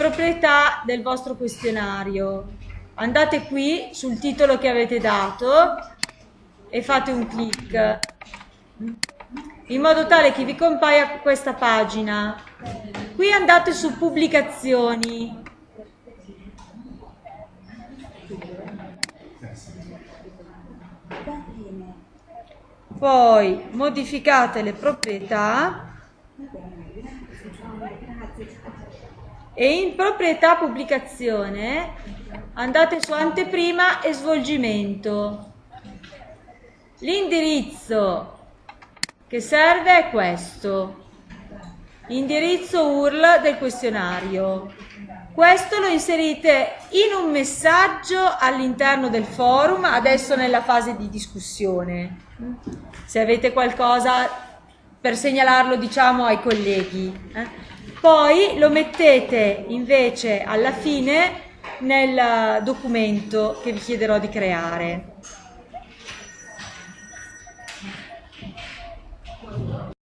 proprietà del vostro questionario. Andate qui sul titolo che avete dato e fate un clic in modo tale che vi compaia questa pagina. Qui andate su pubblicazioni. Poi modificate le proprietà e in proprietà pubblicazione andate su anteprima e svolgimento. L'indirizzo che serve è questo, indirizzo URL del questionario. Questo lo inserite in un messaggio all'interno del forum, adesso nella fase di discussione. Se avete qualcosa per segnalarlo diciamo ai colleghi. Eh. Poi lo mettete invece alla fine nel documento che vi chiederò di creare.